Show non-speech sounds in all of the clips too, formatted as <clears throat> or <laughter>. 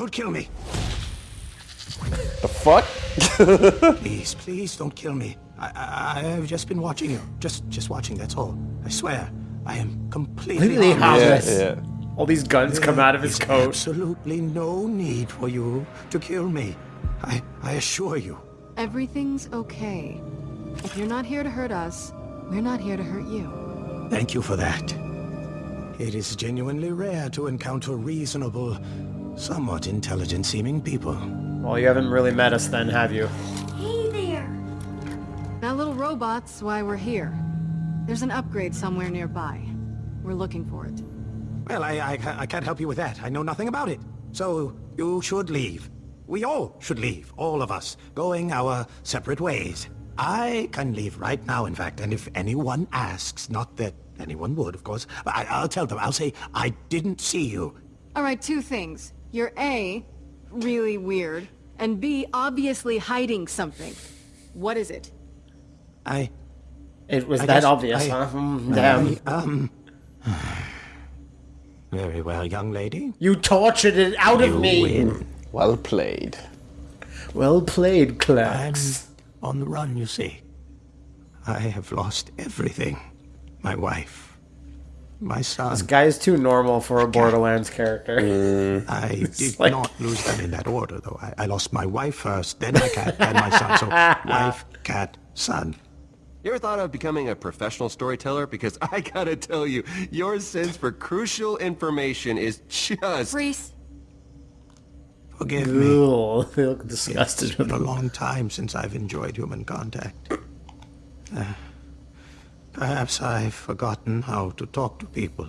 Don't kill me. The fuck? <laughs> Please, please don't kill me. I, I, I've just been watching you. Just, just watching, that's all. I swear, I am completely Completely harmless. harmless. yeah, yeah. All these guns come out of his coat. absolutely no need for you to kill me. I, I assure you. Everything's okay. If you're not here to hurt us, we're not here to hurt you. Thank you for that. It is genuinely rare to encounter reasonable, somewhat intelligent-seeming people. Well, you haven't really met us then, have you? Hey there. That little robot's why we're here. There's an upgrade somewhere nearby. We're looking for it. Well, I, I, I can't help you with that. I know nothing about it. So, you should leave. We all should leave, all of us, going our separate ways. I can leave right now, in fact, and if anyone asks, not that anyone would, of course, but I, I'll tell them, I'll say, I didn't see you. All right, two things. You're A, really weird, and B, obviously hiding something. What is it? I, It was I that obvious, I- huh? Mm, Damn. I, um... <sighs> Very well, young lady. You tortured it out of You me. win. Well played. Well played, I'm on the run, you see. I have lost everything. My wife. My son. This guy is too normal for a Borderlands character. I <laughs> did like- not lose them in that order, though. I, I lost my wife first, then my cat, then my son. So, <laughs> wife, cat, son. You ever thought of becoming a professional storyteller? Because <laughs> I gotta tell you, your sense for crucial information is just... Rhys, Forgive me. Ooh, they look disgusted It's been a long time since I've enjoyed human contact. Uh, perhaps I've forgotten how to talk to people.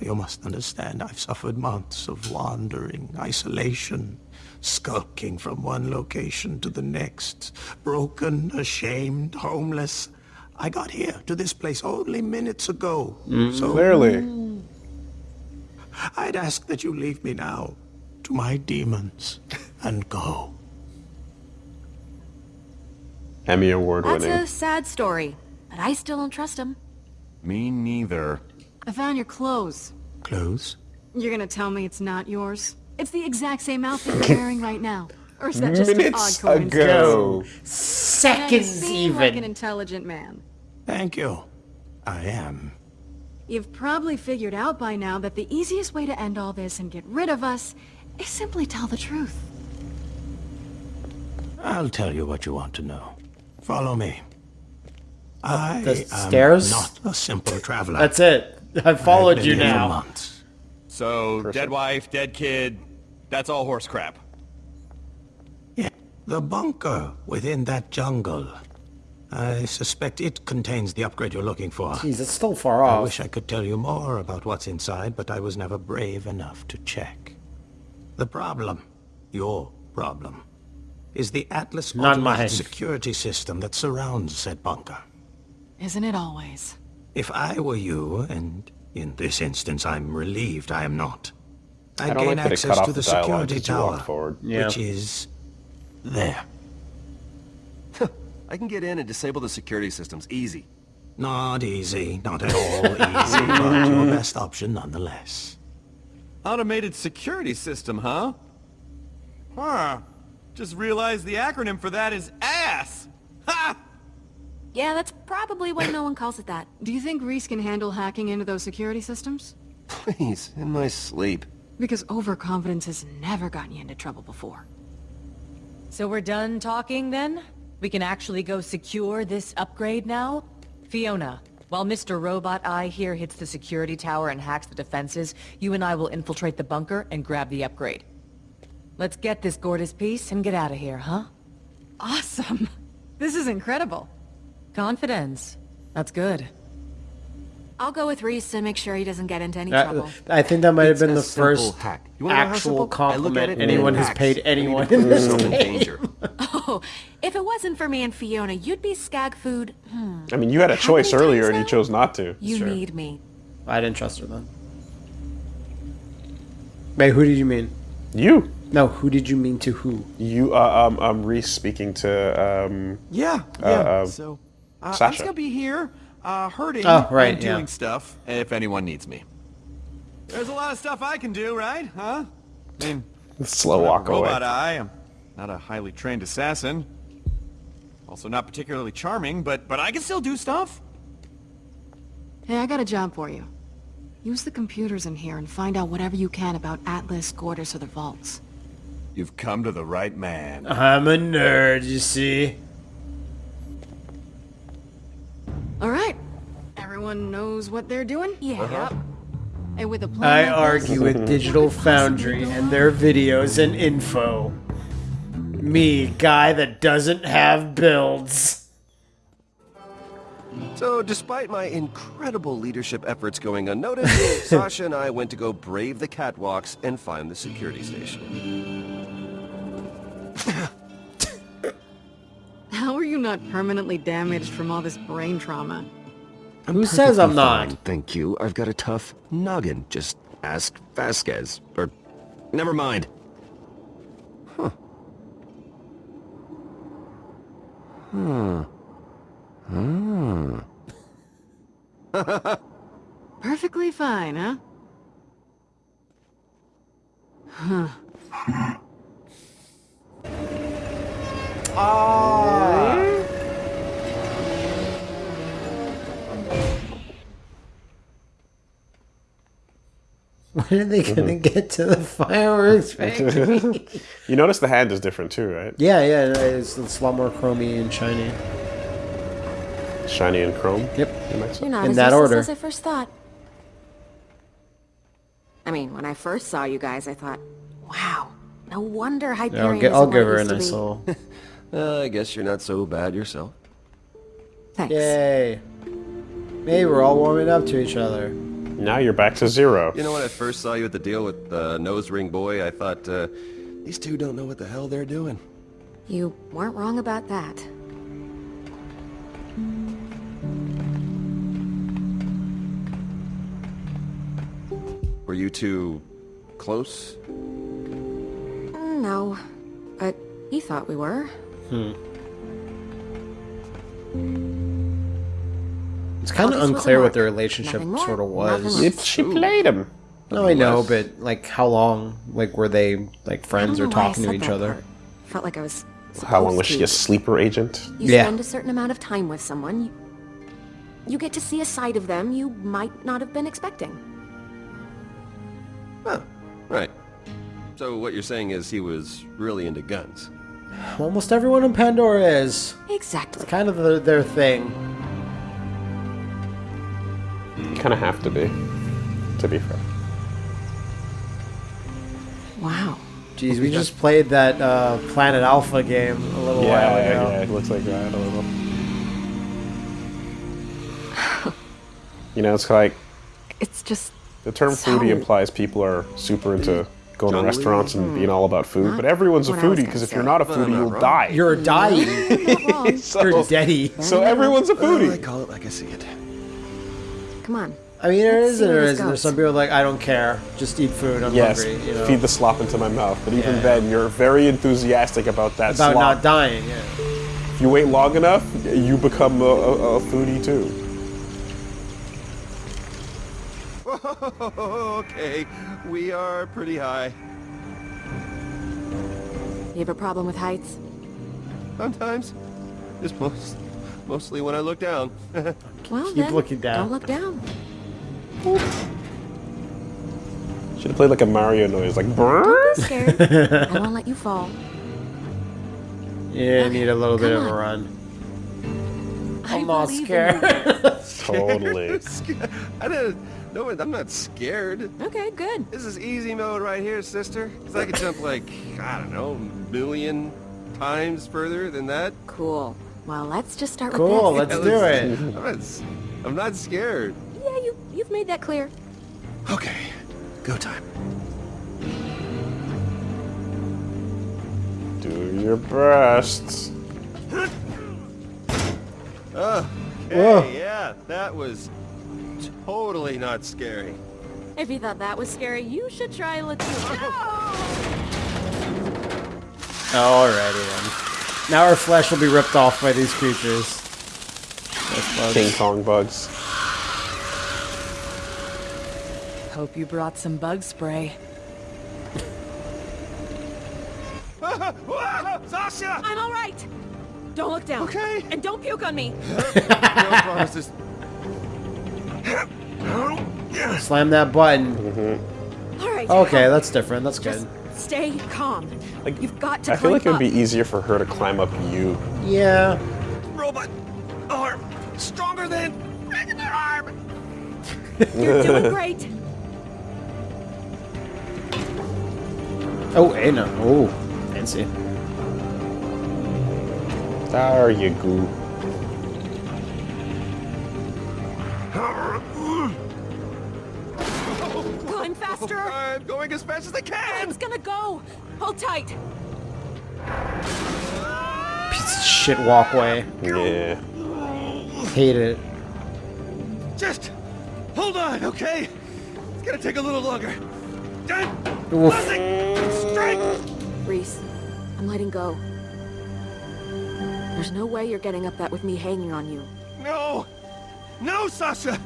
You must understand, I've suffered months of wandering, isolation, skulking from one location to the next, broken, ashamed, homeless. I got here to this place only minutes ago. Mm, so Clearly. I'd ask that you leave me now to my demons and go. Emmy Award winning. that's a sad story, but I still don't trust him. Me neither. I found your clothes. Close? You're gonna tell me it's not yours? It's the exact same outfit <laughs> you're wearing right now. Or is that just an odd coincidence? ago. You Seconds seem like an intelligent man. Thank you. I am. You've probably figured out by now that the easiest way to end all this and get rid of us is simply tell the truth. I'll tell you what you want to know. Follow me. Uh, I the am stairs? not a simple traveler. That's it. I've followed I've you been here now. months. So, dead wife, dead kid, that's all horse crap. Yeah, the bunker within that jungle. I suspect it contains the upgrade you're looking for. Jeez, it's still far off. I wish I could tell you more about what's inside, but I was never brave enough to check. The problem, your problem, is the Atlas Not automated mine. security system that surrounds said bunker. Isn't it always? If I were you, and in this instance I'm relieved I am not, I'd I don't gain like access to the the security as you walk tower. Yeah. which is there. I can get in and disable the security systems, easy. Not easy, not at all easy, but your <laughs> best option nonetheless. Automated security system, huh? Huh. Just realized the acronym for that is ASS! Ha! Yeah, that's probably why no one calls it that. Do you think Rhys can handle hacking into those security systems? Please, in my sleep. Because overconfidence has never gotten you into trouble before. So we're done talking then? We can actually go secure this upgrade now? Fiona, while Mr. Robot Eye here hits the security tower and hacks the defenses, you and I will infiltrate the bunker and grab the upgrade. Let's get this Gortys piece and get out of here, huh? Awesome! <laughs> This is incredible. Confidence. That's good. I'll go with Rhys to make sure he doesn't get into any That- trouble. I think that might have been the first hack. You wanna actual simple? I look at compliment anyone it has hacks. paid I need to anyone put in this myself in game. danger. <laughs> Oh, if it wasn't for me and Fiona, you'd be skag food. Hmm. I mean, you had a choice earlier times and you chose not to. You Sure. need me. I didn't trust her then. Wait, who did you mean? You. No, who did you mean to who? You, uh, um, um, Rhys speaking to, um, Yeah, Uh, yeah. uh, so, uh, I'm just gonna be here, uh, hurting Oh, right, and doing yeah. stuff if anyone needs me. There's a lot of stuff I can do, right? Huh? I mean, Slow I have a walk away. robot eye. I'm not a highly trained assassin. Also not particularly charming, but but I can still do stuff. Hey, I got a job for you. Use the computers in here and find out whatever you can about Atlas, Gortys, or the vaults. You've come to the right man. I'm a nerd, you see. All right. Everyone knows what they're doing? Yeah. Uh-huh. And with a plan I like this, argue with Digital what could possibly Foundry and their videos and info. Me, guy that doesn't have builds. So, despite my incredible leadership efforts going unnoticed, <laughs> Sasha and I went to go brave the catwalks and find the security station. <laughs> How are you not permanently damaged from all this brain trauma? Who says I'm not? Fine, thank you. I've got a tough noggin. Just ask Vasquez. Or, never mind. Huh. Hmm. Hmm. <laughs> Perfectly fine, huh? huh? <laughs> Ah. When are they gonna mm-hmm. get to the fireworks factory? <laughs> You notice the hand is different too, right? yeah, yeah, it's, it's a lot more chromy and shiny. Shiny and chrome. Yep. You might say. You're not In as that useless order. as I first thought. I mean, when I first saw you guys, I thought, wow, no wonder Hyperion I'll, isn't I'll give her a used <laughs> to nice be. little. Uh, I guess you're not so bad yourself. Thanks. Yay. Hey, we're all warming up to each other. Now you're back to zero. You know, when I first saw you at the deal with uh, Nose Ring Boy, I thought, uh, these two don't know what the hell they're doing. You weren't wrong about that. Were you two close? Mm, No, but he thought we were. Hmm. It's kind of August was unclear what their relationship sort of was. less. It, she played him. No, I know, but like, how long? Like, were they like friends or know why I talking to each other? part. Felt like I was. How long was she a sleeper agent? You Yeah. spend a certain amount of time with someone, you, you get to see a side of them you might not have been expecting. Huh. Right. So what you're saying is he was really into guns. Almost everyone in Pandora is. Exactly. It's kind of the, their thing. You kind of have to be, to be fair. Wow. Jeez, we just played that uh, Planet Alpha game a little while Yeah, ago. yeah, it looks like that a little. you know, it's like It's just the term So- foodie implies people are super into going to Jungly. restaurants and being all about food, Not but everyone's a what I was foodie because if you're not a foodie, not you'll wrong. die. You're dying. You're <laughs> so, You're deady. so everyone's a Well, I call it like I see it. Come on. I mean, there Let's is and where there this isn't. There's some people like, I don't care. Just eat food. I'm Yes, hungry. You know, feed the slop into my mouth. But even Yeah. then, you're very enthusiastic about that about slop. not dying. Yeah. If you wait long enough, you become a, a, a foodie too. <laughs> okay, we are pretty high. You have a problem with heights? Sometimes. Just most, mostly when I look down. <laughs> Well, Keep then, looking down. Don't look down. Should have played like a Mario noise, like brrr. Don't be scared. <laughs> I won't let you fall. Yeah, you need a little bit come of a run. I I'm not scared. Totally. I didn't. No, I'm not scared. Okay, good. This is easy mode right here, sister. Because I could jump like, I don't know, a million times further than that. Cool. Well, let's just start cool. with Let's this. do <laughs> I'm it. not, s- I'm not scared. Yeah, you you've made that clear. Okay, go time. Do your best. Oh, Whoa. okay, yeah, that was totally not scary. If you thought that was scary, you should try Latina. Alrighty then. Now our flesh will be ripped off by these creatures. King Kong bugs. Hope you brought some bug spray. Sasha! I'm all right. Don't look down. Okay. And don't puke on me. <laughs> No promises. Slam that button. Mm-hmm. All right. Okay, that's different. That's Just good. stay calm. Like, You've got to I feel like it would be easier for her to climb up you. Yeah. Robot arm stronger than regular arm. <laughs> You're doing <laughs> great. Oh, hey, uh, no. Oh, fancy. There you go. Climb faster. <laughs> I'm going as fast as I can. It's gonna go. Hold tight. Piece of shit walkway. Yeah. Hate it. Just hold on, okay? It's gonna take a little longer. Done. Oof. Strength. Rhys, I'm letting go. There's no way you're getting up that with me hanging on you. No, no, Sasha.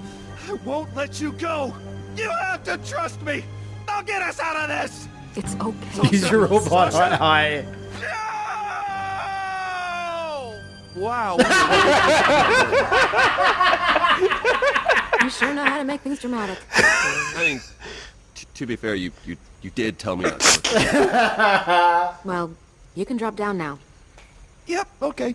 I won't let you go. You have to trust me. I'll get us out of this. It's okay. Use your robot on high. No! Wow. <laughs> You sure know how to make things dramatic. I mean, t- to be fair, you, you, you did tell me not to. Well, you can drop down now. yep. Okay.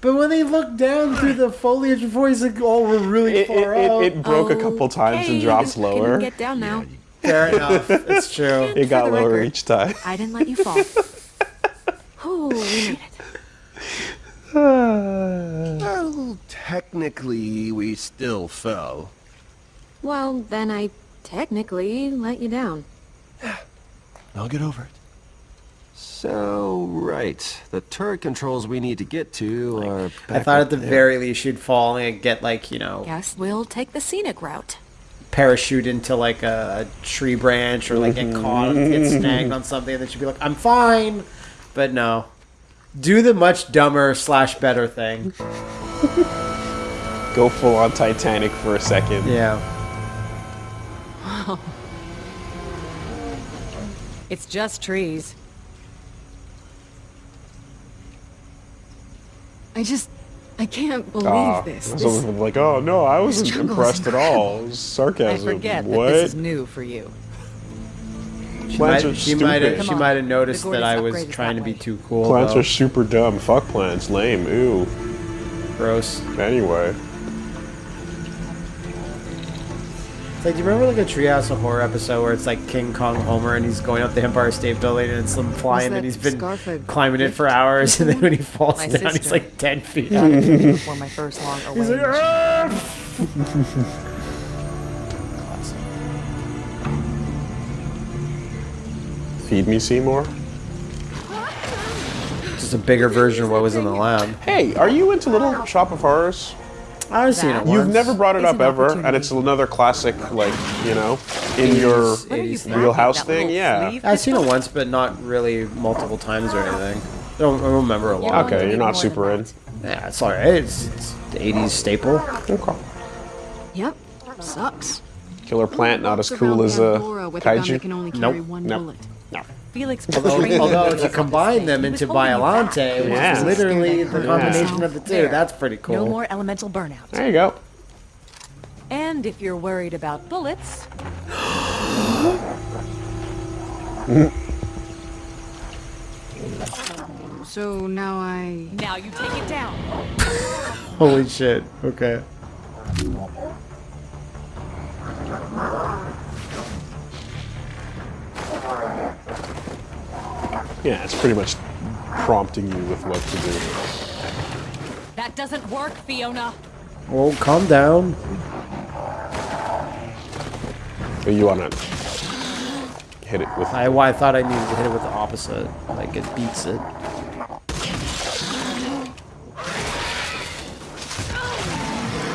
But when they look down through the foliage before he's like, oh, we're really It, far it, out. it, it broke a oh. couple times Okay, and drops you can lower. Get down now. Fair <laughs> enough. It's true. It got lower record. each time. I didn't let you fall. <laughs> oh, we made it. <sighs> well, technically, we still fell. Well, then I technically let you down. <sighs> I'll get over it. So, right. The turret controls we need to get to are. I back thought at the there. very least you'd fall and get like, you know, Guess we'll take the scenic route. parachute into like a, a tree branch or like get caught, get mm-hmm. snagged on something, and then she'd be like, I'm fine. But no. Do the much dumber slash better thing. <laughs> Go full on Titanic for a second. Yeah. <laughs> It's just trees. I just... I can't believe Ah, this. This- what I'm like, oh no, I wasn't <laughs> struggle impressed at all. It was I forget what? that this is new for you. She Plants might, are she might have stupid. she might have noticed that I was trying to be too cool. Plants though. are super dumb. Fuck plants. Lame. Ooh. gross. Anyway. It's like, do you remember like a Treehouse of Horror episode where it's like King Kong Homer and he's going up the Empire State Building and it's him flying and he's been climbing it for hours and then when he falls My down he's like 10 feet Got up. before my <laughs> first long away. He's like, "Ah!" <laughs> Feed me, Seymour. Just a bigger version of what was in the lab. Hey, are you into Little Shop of Horrors? I've seen it once. You've never brought it It's up an ever, and it's another classic, like you know, in your It What are you is packing, wheelhouse thing. Yeah. sleeve I've seen it once, but not really multiple times or anything. I don't, I don't remember a lot. going Okay, you're not super than in. Yeah, it's alright. It's, it's the 80s staple. Okay. Yep. Sucks. Killer plant, not as cool as a uh, Pandora with a gun that can kaiju. only Nope. carry one Nope. bullet. No. Felix Although, betrayed although you. if you combine them into Violante, you which Yeah. is literally the Yeah. combination of the two, There. that's pretty cool. No more elemental burnout. There you go. And if you're worried about bullets, <gasps> So now I... now you take it down. Holy shit. Okay. Yeah, it's pretty much prompting you with what to do. That doesn't work, Fiona. Well, calm down. But you wanna hit it with I, well, I thought I needed to hit it with the opposite. Like, it beats it.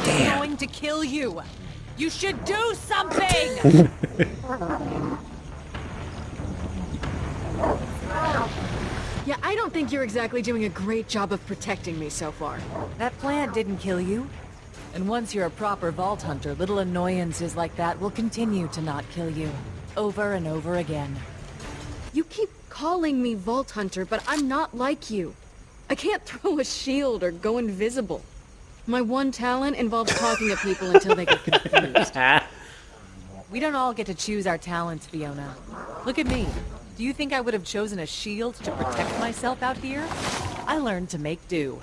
I'm going to kill you. You should do something. <laughs> <laughs> Yeah, I don't think you're exactly doing a great job of protecting me so far. that plant didn't kill you. And once you're a proper vault hunter, little annoyances like that will continue to not kill you. Over and over again. You keep calling me Vault Hunter, but I'm not like you. I can't <laughs> throw a shield or go invisible. My one talent involves talking to people until they get <laughs> confused. We don't all get to choose our talents, Fiona. Look at me. Do you think I would have chosen a shield to protect myself out here? I learned to make do.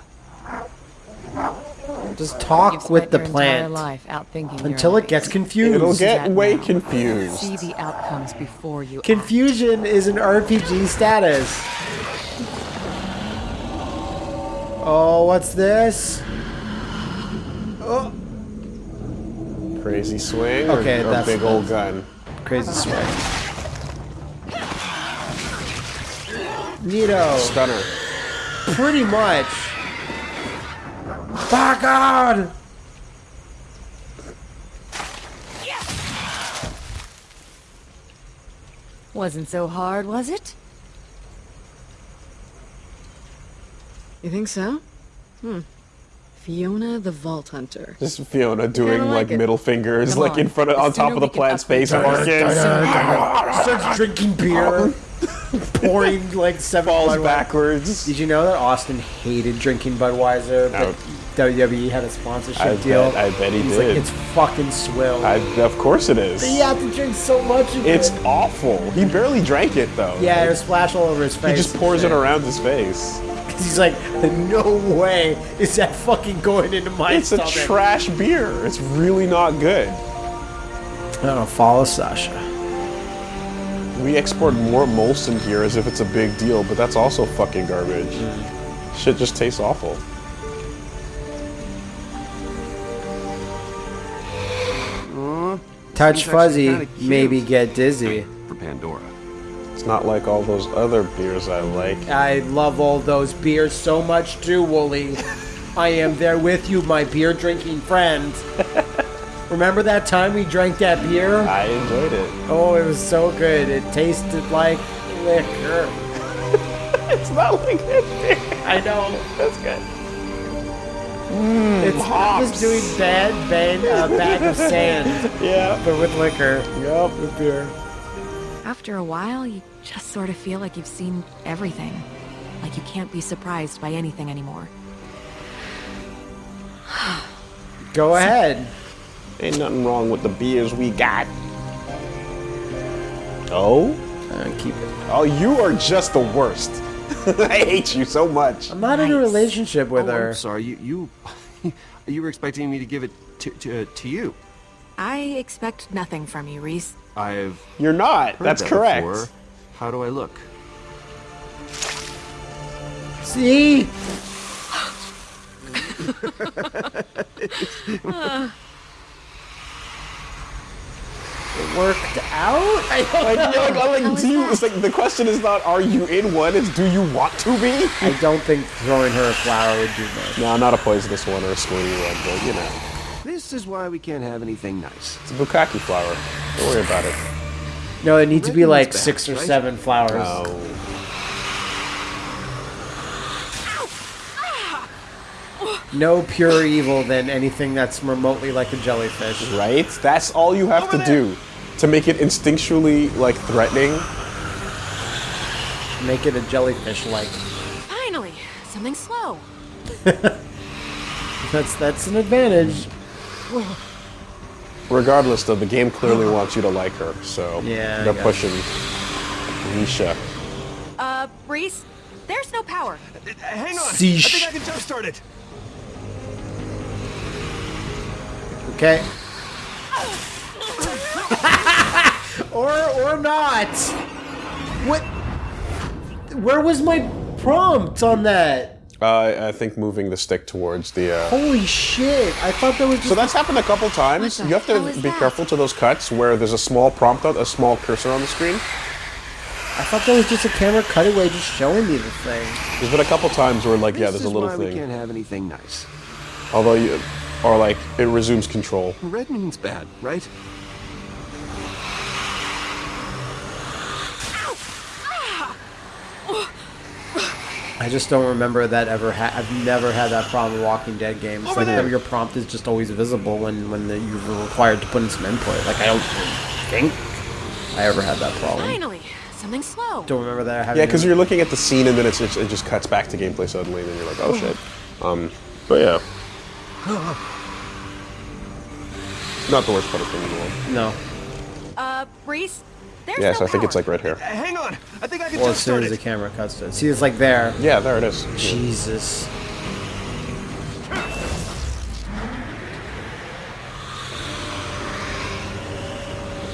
Just You've talk with the your plant life outthinking your until it ways. gets confused. It'll get way now. confused. See the outcomes before you act. Confusion is an RPG status. Oh, what's this? Oh, Crazy swing or, Okay, or that's- big old gun? crazy swing. Neato. Stunner. Pretty much. By God! Wasn't so hard, was it? You think so? Hmm. Fiona the Vault Hunter. Just Fiona doing Kinda like, like middle fingers, Come like on. in front of on top of the we can plant's upgrade face. our Barking. Starts drinking beer, <laughs> pouring like seven Falls Budweiser. backwards. Did you know that Austin hated drinking Budweiser, but WWE had a sponsorship I deal? bet- I bet he He's did. like, it's fucking swill. I, of course it is. you have to drink so much of It's it. awful. He barely drank it though. Yeah, it'll splash all over his face. He just pours it around his face. He's like, no way is that fucking going into my It's a trash beer. It's really not good. I don't know, follow Sasha. We export more Molson here as if it's a big deal, but that's also fucking garbage. Shit just tastes awful. Touch fuzzy, maybe get dizzy. For Pandora. It's not like all those other beers I like. I love all those beers so much too, Woolie. I am there with you, my beer drinking friend. <laughs> Remember that time we drank that beer? I enjoyed it. Oh, it was so good. It tasted like liquor. <laughs> It's not like that beer. I know. That's good. It's hops. just doing bad bang, uh, bag of sand, <laughs> Yeah. but with liquor. Yup, with beer. After a while, you just sort of feel like you've seen everything. Like you can't be surprised by anything anymore. <sighs> Go ahead. Ain't nothing wrong with the beers we got. Oh? Uh, keep it. Oh, you are just the worst. <laughs> I hate you so much. I'm not in a relationship with oh, her. I'm sorry. You you <laughs> you were expecting me to give it to to, to you. I expect nothing from you, Rhys. I've You're not. heard That's that correct. before. How do I look? See? <laughs> it worked out? I don't Like, know. like, like, do you, it's like the question is not are you in one, it's do you want to be? I don't think throwing her a flower would do much. No, not a poisonous one or a squirty one, but you know. This is why we can't have anything nice. It's a bukkake flower. Don't worry about it. No, it needs to be like one's bad, six or right? seven flowers. Oh. No pure evil than anything that's remotely like a jellyfish. Right? That's all you have to do to make it instinctually like threatening. Make it a jellyfish like. Finally, something slow. <laughs> That's that's an advantage. Regardless, though, the game clearly <gasps> wants you to like her, so Yeah, they're pushing Nisha. Uh, Rhys, there's no power. Hang on. Sheesh. I think I can jumpstart it. Okay. <laughs> or or not. What? Where was my prompt on that? Uh, I think moving the stick towards the. Uh... Holy shit! I thought that was just. So that's happened a couple times. You have to be that? careful to those cuts where there's a small prompt, on, a small cursor on the screen. I thought that was just a camera cutaway, just showing me the thing. There's been a couple times where like yeah, this there's a is little why we can't have anything nice. Although you, or like it resumes control. Red means bad, right? I just don't remember that ever. Ha- I've never had that problem in Walking Dead games. like that your prompt is just always visible when when the, you're required to put in some input. Like I don't think I ever had that problem. Finally, something slow. Don't remember that. I Yeah, because you're looking at the scene and then it's just, it just cuts back to gameplay suddenly, and then you're like, oh shit. Um, but yeah. <gasps> Not the worst part of thing in the world. no. Uh, Rhys, there's Yes, no I think it's like right here. Hang on. I think I can Well, as soon as the camera cuts to it. See, it's like there. Yeah, there it is. Jesus.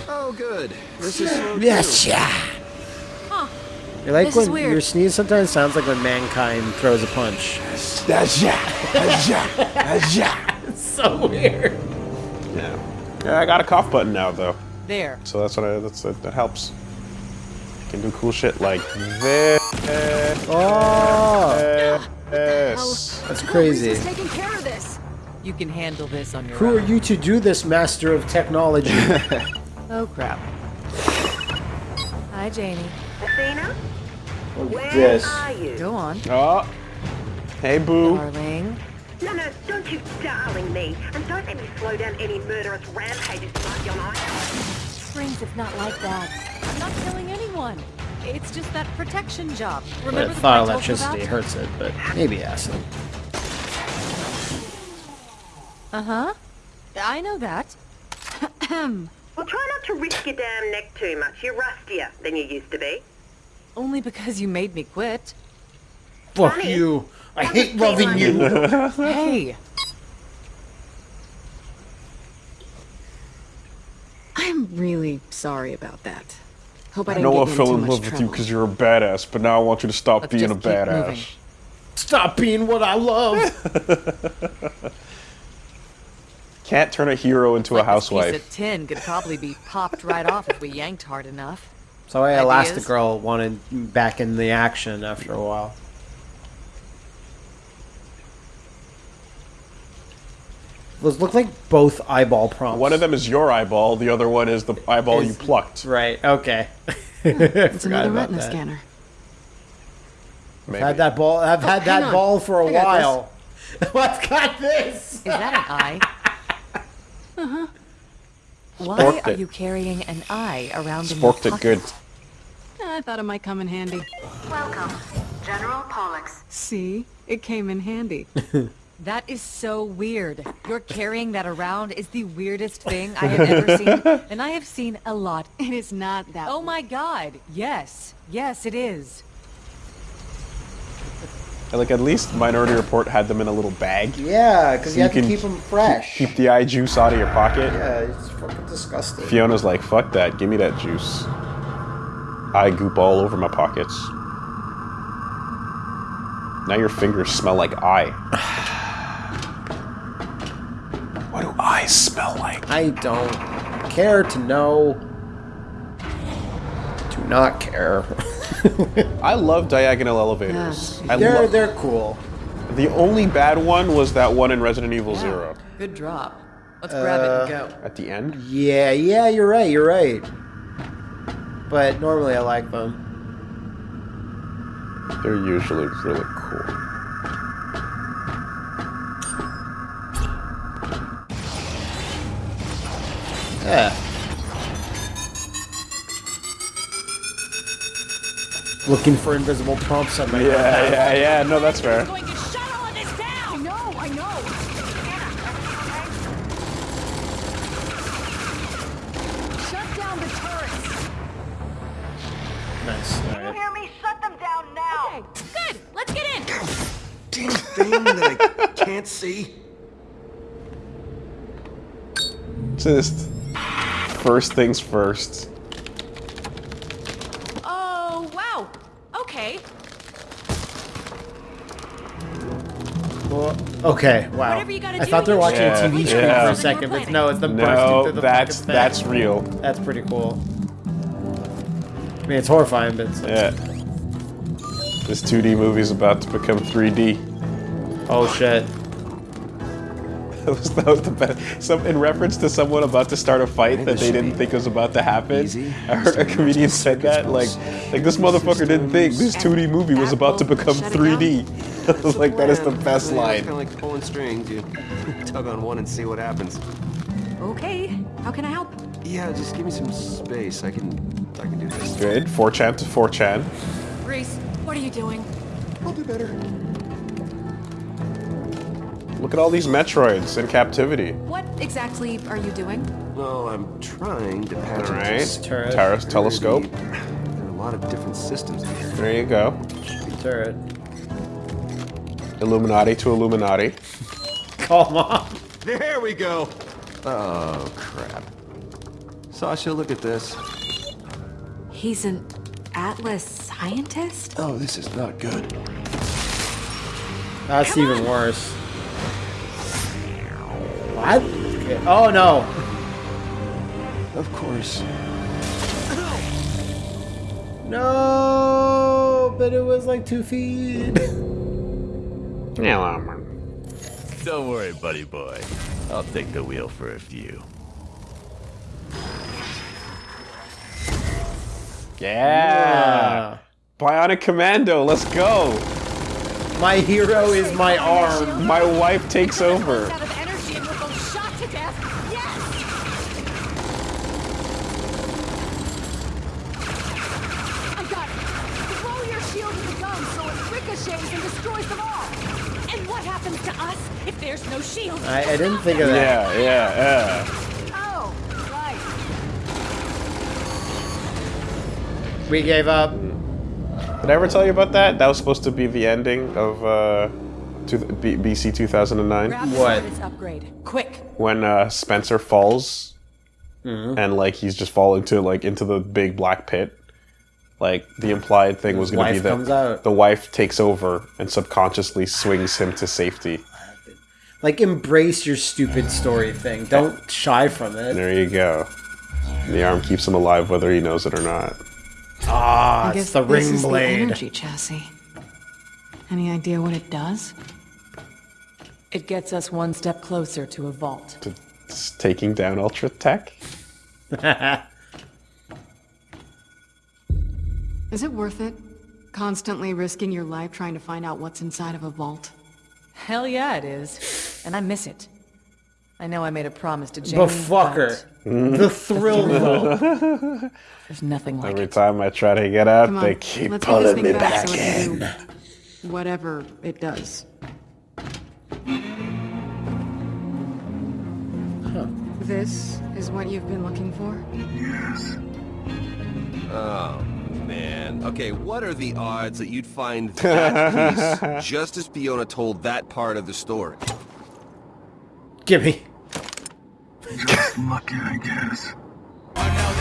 Oh, good. This is slow Yes, too. yeah. You like This is when weird. your sneeze sometimes sounds like when mankind throws a punch. That's yeah. That's yeah. That's yeah. <laughs> It's so weird. Yeah. Yeah, I got a cough button now though, There. so that's what I. That's that, that helps. You can do cool shit like this. Oh, This. that's crazy. Rhys is taking care of this. You can handle this on your Who own. are you to do this, master of technology? <laughs> Oh crap. Hi, Janey. Athena, where this. are you? Go on, Oh. Hey, boo. darling. No, no, don't you darling me, and don't let me slow down any murderous rampages tonight, young eye. Springs, it's not like that. I'm not killing anyone. It's just that protection job. Remember the thought one I told you electricity hurts it, but maybe acid. Uh-huh. I know that. <clears throat> Well, try not to risk your damn neck too much. You're rustier than you used to be. Only because you made me quit. Fuck Honey, you. I that hate was loving you. <laughs> Hey, I'm really sorry about that. Hope I I didn't know get I you in fell in much love with you because you're a badass, but now I want you to stop Let's being a just keep badass. moving. Stop being what I love. Can't turn a hero into a like this housewife. piece of tin could probably be popped right off if we yanked hard enough. So I Ideas? Elastigirl wanted back in the action after a while. Those look like both eyeball prompts. One of them is your eyeball, the other one is the eyeball you plucked. Right, okay. <laughs> It's Forgot another retina that. scanner. Maybe. I've had that ball. I've had Oh, hang that on. ball for a I got while. <laughs> What's got this? Is that an eye? <laughs> uh-huh. Why Sporked are it. you carrying an eye around in your Sporked it good. I thought it might come in handy. Welcome, General Pollux. See? It came in handy. <laughs> That is so weird. You're carrying that around is the weirdest thing I have ever seen, <laughs> and I have seen a lot. It is not that. Oh my god, yes. Yes, it is. Like at least Minority Report had them in a little bag. Yeah, because So you you have to can keep them fresh. Keep the eye juice out of your pocket. yeah, it's fucking disgusting. Fiona's like, fuck that, give me that juice. Eye goop all over my pockets. Now your fingers smell like eye. <sighs> what do eyes smell like? I don't care to know. Do not care. <laughs> <laughs> I love diagonal elevators. I they're love. they're cool. The only bad one was that one in Resident Evil Yeah. Zero Good drop. Let's grab it and uh, go. at the end. Yeah, yeah, you're right. You're right. But normally I like them. They're usually really cool. Yeah. Looking for invisible prompts on my Yeah, yeah, yeah. No, that's fair. going to shut all of this down! I know, I know. Shut down the turrets. Nice. All You hear me? Shut them down now. Okay, good. Let's get in. Damn thing that I can't see. Just first things first. Okay. Wow. Whatever you gotta I do, thought they were watching Yeah, a TV yeah. screen for a second, but no, it's them No, bursting through the that's fucking thing. that's real. That's pretty cool. I mean, it's horrifying, but it's, Yeah. This 2D movie's about to become 3D. oh shit. <laughs> That was, that was the best. Some, in reference to someone about to start a fight that they didn't think was about to happen. Easy. I heard a comedian said that. Like, like this motherfucker didn't think this 2D movie was about to become 3D. <laughs> I was like, that is the best It's line. kind of like pulling strings. You <laughs> tug on one and see what happens. Okay. How can I help? Yeah, just give me some space. I can, I can do this. Good. 4chan to 4chan. Rhys, what are you doing? I'll do better. Look at all these Metroids in captivity. What exactly are you doing? Well, I'm trying to patch All into right. s- Turret. Taurus telescope. There are a lot of different systems here. There you go. Turret. Illuminati to Illuminati. Come on. There we go. Oh, crap. Sasha, look at this. He's an Atlas scientist? Oh, this is not good. That's even worse. What? Okay. Oh no. Of course. No, but it was like two feet. Yeah, well, man. Don't worry, buddy boy. I'll take the wheel for a few. Yeah. Bionic Commando, let's go. My hero is my arm. My wife takes over. There's no shield? I, I didn't think of that. Yeah, yeah, yeah. Oh, right. We gave up. Did I ever tell you about that? That was supposed to be the ending of uh, two, B, BC 2009. Grab What? upgrade. Quick. when uh, Spencer falls and like he's just falling to like into the big black pit. Like the implied thing was going to be that out. the wife takes over and subconsciously swings him to safety. Like embrace your stupid story thing. Don't shy from it. There you go. The arm keeps him alive whether he knows it or not. Ah, I it's guess the this ring is the energy chassis. Any idea what it does? It gets us one step closer to a vault. To taking down Ultra Tech. <laughs> Is it worth it? Constantly risking your life trying to find out what's inside of a vault? Hell yeah, it is. And I miss it. I know I made a promise to Jane, But fucker. The thrill <laughs> though. There's nothing like that. Every it. time I try to get up, Come they keep let's get this pulling me back back so in. do whatever it does. This is what you've been looking for? Yes. Oh, man. Okay, what are the odds that you'd find <laughs> that piece just as Fiona told that part of the story? Gimme. Just lucky, I guess. Oh, no,